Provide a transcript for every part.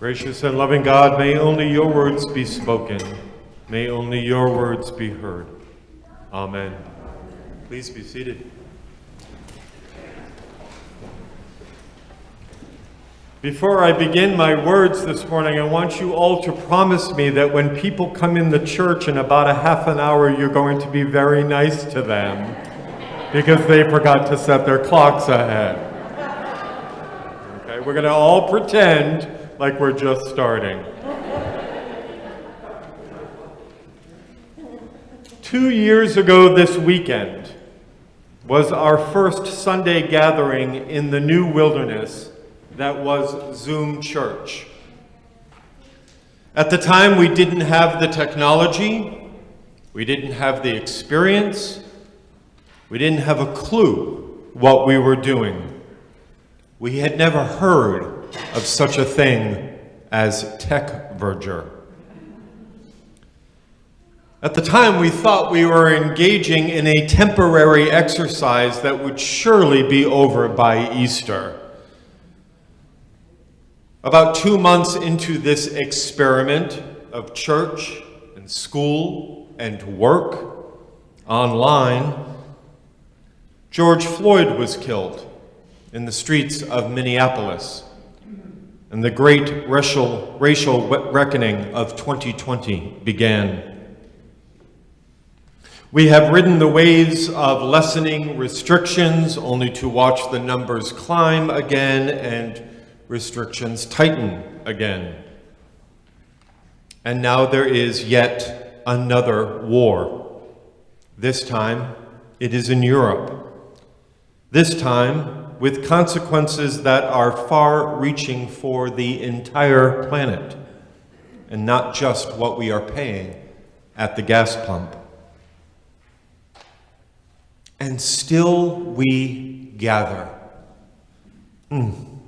Gracious and loving God, may only your words be spoken. May only your words be heard. Amen. Please be seated. Before I begin my words this morning, I want you all to promise me that when people come in the church in about a half an hour, you're going to be very nice to them because they forgot to set their clocks ahead. Okay, we're going to all pretend like we're just starting. Two years ago this weekend was our first Sunday gathering in the new wilderness that was Zoom Church. At the time, we didn't have the technology, we didn't have the experience, we didn't have a clue what we were doing. We had never heard of such a thing as tech verger. At the time, we thought we were engaging in a temporary exercise that would surely be over by Easter. About two months into this experiment of church and school and work online, George Floyd was killed in the streets of Minneapolis, and the great racial, racial reckoning of 2020 began. We have ridden the waves of lessening restrictions only to watch the numbers climb again and restrictions tighten again. And now there is yet another war. This time, it is in Europe. This time, with consequences that are far-reaching for the entire planet, and not just what we are paying at the gas pump. And still we gather. Mm.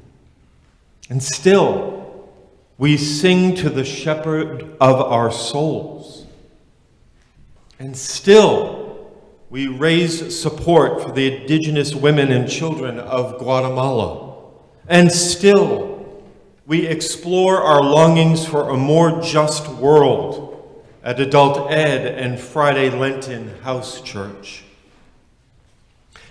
And still, we sing to the shepherd of our souls. And still, we raise support for the indigenous women and children of Guatemala. And still, we explore our longings for a more just world at Adult Ed and Friday Lenten House Church.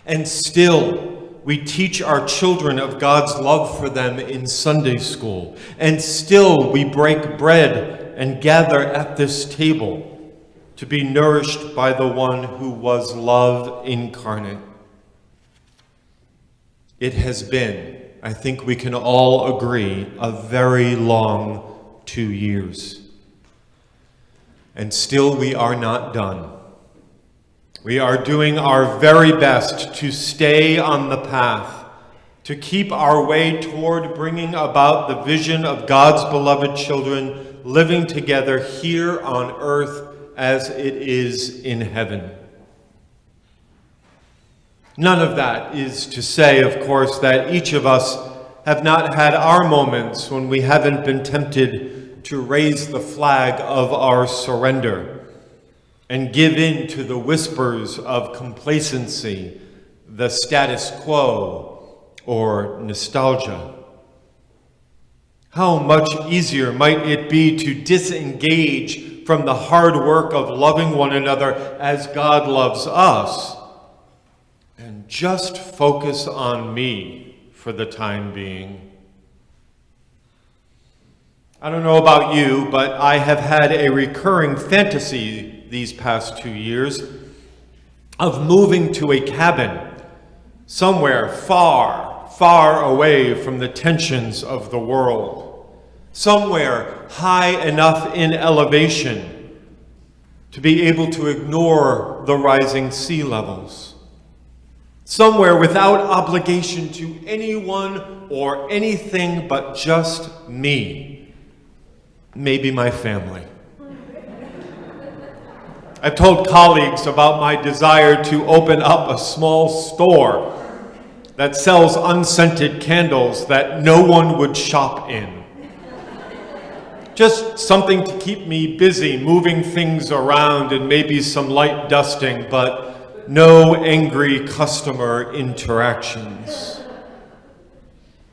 And still, we teach our children of God's love for them in Sunday school, and still we break bread and gather at this table to be nourished by the one who was love incarnate. It has been, I think we can all agree, a very long two years. And still we are not done. We are doing our very best to stay on the path, to keep our way toward bringing about the vision of God's beloved children living together here on earth as it is in heaven. None of that is to say, of course, that each of us have not had our moments when we haven't been tempted to raise the flag of our surrender and give in to the whispers of complacency, the status quo, or nostalgia. How much easier might it be to disengage from the hard work of loving one another as God loves us and just focus on me for the time being. I don't know about you, but I have had a recurring fantasy these past two years of moving to a cabin somewhere far, far away from the tensions of the world, somewhere high enough in elevation to be able to ignore the rising sea levels, somewhere without obligation to anyone or anything but just me, maybe my family. I've told colleagues about my desire to open up a small store that sells unscented candles that no one would shop in. Just something to keep me busy, moving things around and maybe some light dusting, but no angry customer interactions.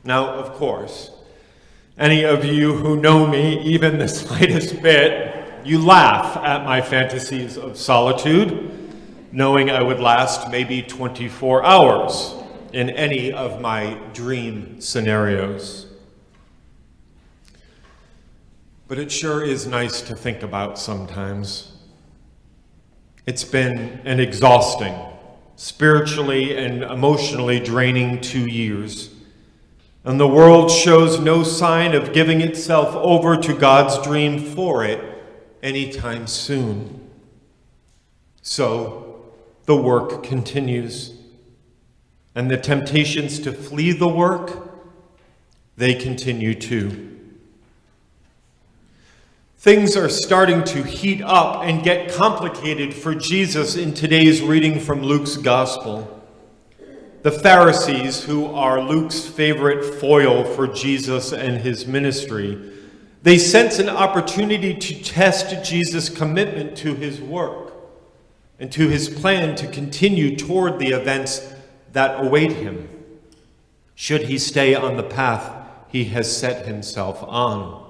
Now, of course, Any of you who know me even the slightest bit, you laugh at my fantasies of solitude, knowing I would last maybe 24 hours in any of my dream scenarios. But it sure is nice to think about sometimes. It's been an exhausting, spiritually and emotionally draining two years and the world shows no sign of giving itself over to God's dream for it anytime soon. So the work continues, and the temptations to flee the work, they continue too. Things are starting to heat up and get complicated for Jesus in today's reading from Luke's Gospel. The Pharisees, who are Luke's favorite foil for Jesus and his ministry, they sense an opportunity to test Jesus' commitment to his work and to his plan to continue toward the events that await him, should he stay on the path he has set himself on.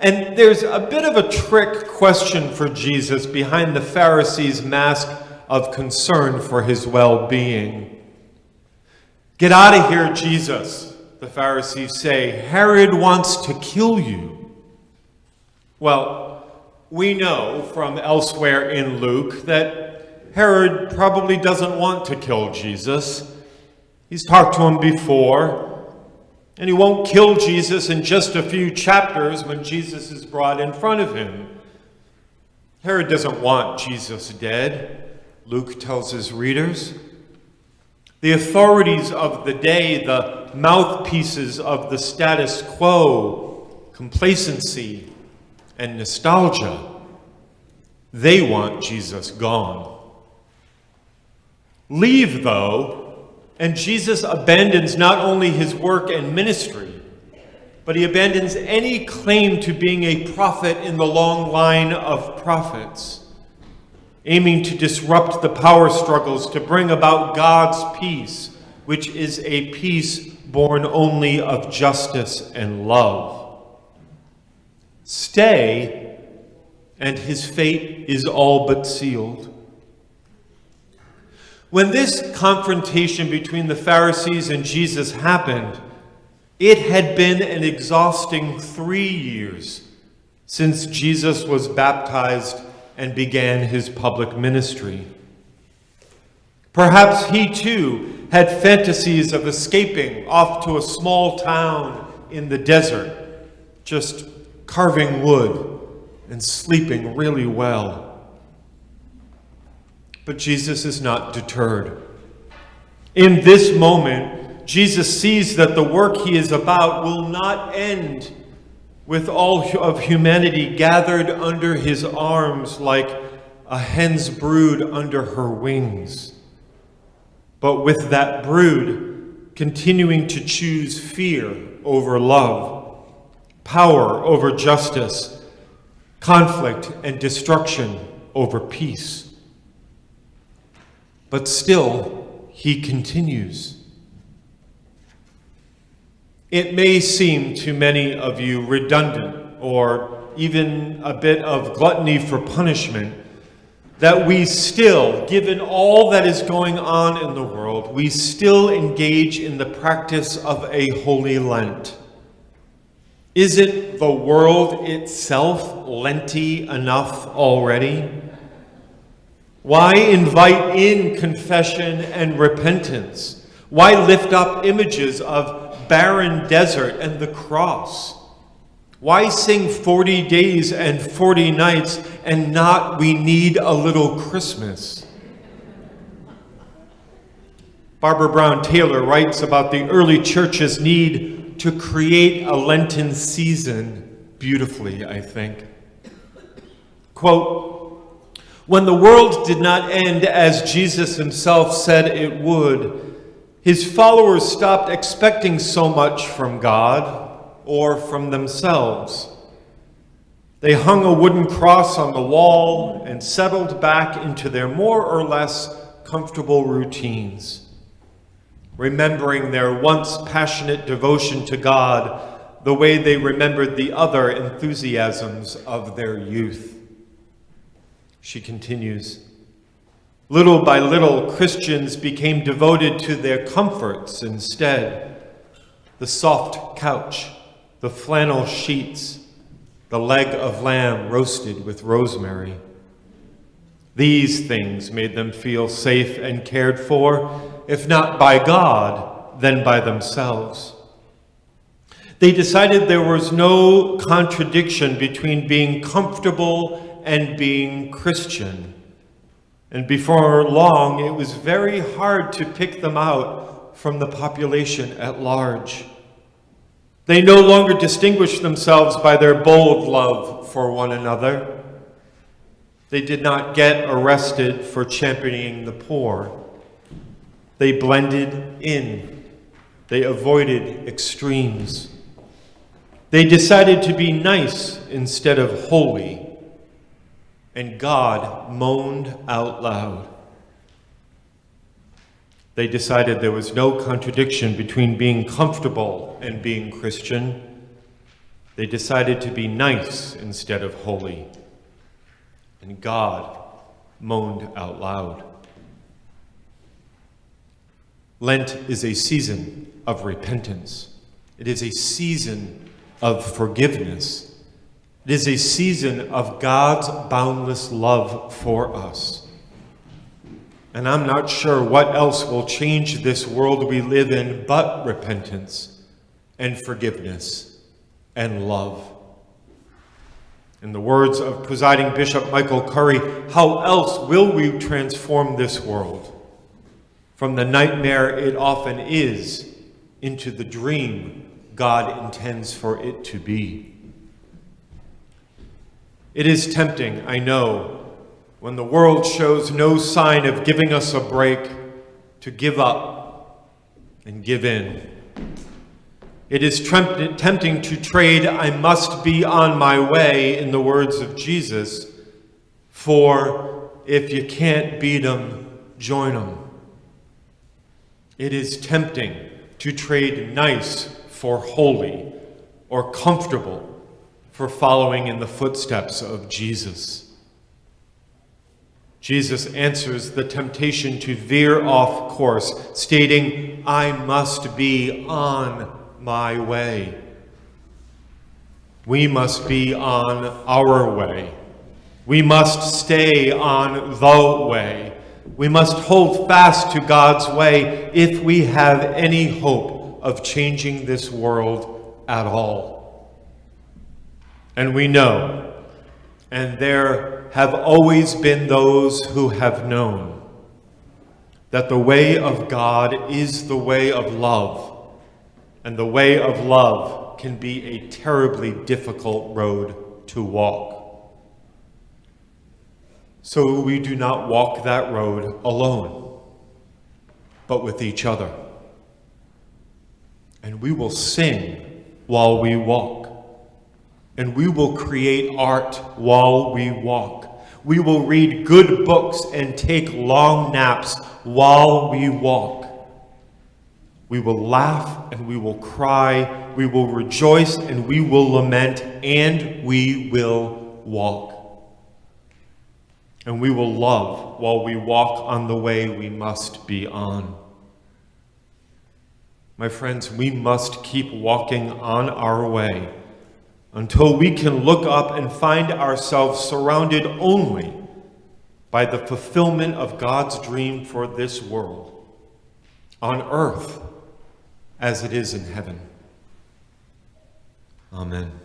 And there's a bit of a trick question for Jesus behind the Pharisees' mask of concern for his well being. Get out of here, Jesus, the Pharisees say. Herod wants to kill you. Well, we know from elsewhere in Luke that Herod probably doesn't want to kill Jesus. He's talked to him before. And he won't kill Jesus in just a few chapters when Jesus is brought in front of him. Herod doesn't want Jesus dead. Luke tells his readers. The authorities of the day, the mouthpieces of the status quo, complacency, and nostalgia, they want Jesus gone. Leave, though, and Jesus abandons not only his work and ministry, but he abandons any claim to being a prophet in the long line of prophets aiming to disrupt the power struggles to bring about God's peace, which is a peace born only of justice and love. Stay, and his fate is all but sealed. When this confrontation between the Pharisees and Jesus happened, it had been an exhausting three years since Jesus was baptized and began his public ministry. Perhaps he too had fantasies of escaping off to a small town in the desert, just carving wood and sleeping really well. But Jesus is not deterred. In this moment, Jesus sees that the work he is about will not end with all of humanity gathered under his arms like a hen's brood under her wings. But with that brood continuing to choose fear over love, power over justice, conflict and destruction over peace. But still, he continues. It may seem to many of you redundant or even a bit of gluttony for punishment that we still, given all that is going on in the world, we still engage in the practice of a holy Lent. Is it the world itself Lenty enough already? Why invite in confession and repentance? Why lift up images of barren desert and the cross? Why sing 40 days and 40 nights and not we need a little Christmas? Barbara Brown Taylor writes about the early church's need to create a Lenten season beautifully, I think. Quote, when the world did not end as Jesus himself said it would, his followers stopped expecting so much from God or from themselves. They hung a wooden cross on the wall and settled back into their more or less comfortable routines. Remembering their once passionate devotion to God, the way they remembered the other enthusiasms of their youth. She continues, Little by little, Christians became devoted to their comforts instead. The soft couch, the flannel sheets, the leg of lamb roasted with rosemary. These things made them feel safe and cared for, if not by God, then by themselves. They decided there was no contradiction between being comfortable and being Christian. And before long, it was very hard to pick them out from the population at large. They no longer distinguished themselves by their bold love for one another. They did not get arrested for championing the poor. They blended in. They avoided extremes. They decided to be nice instead of holy and God moaned out loud. They decided there was no contradiction between being comfortable and being Christian. They decided to be nice instead of holy. And God moaned out loud. Lent is a season of repentance. It is a season of forgiveness. It is a season of God's boundless love for us. And I'm not sure what else will change this world we live in but repentance and forgiveness and love. In the words of presiding Bishop Michael Curry, how else will we transform this world from the nightmare it often is into the dream God intends for it to be? It is tempting, I know, when the world shows no sign of giving us a break, to give up and give in. It is tempting to trade, I must be on my way, in the words of Jesus, for if you can't beat them, join them. It is tempting to trade nice for holy or comfortable for following in the footsteps of Jesus. Jesus answers the temptation to veer off course, stating, I must be on my way. We must be on our way. We must stay on the way. We must hold fast to God's way if we have any hope of changing this world at all. And we know, and there have always been those who have known, that the way of God is the way of love, and the way of love can be a terribly difficult road to walk. So we do not walk that road alone, but with each other. And we will sing while we walk and we will create art while we walk. We will read good books and take long naps while we walk. We will laugh and we will cry. We will rejoice and we will lament and we will walk. And we will love while we walk on the way we must be on. My friends, we must keep walking on our way until we can look up and find ourselves surrounded only by the fulfillment of God's dream for this world, on earth as it is in heaven. Amen.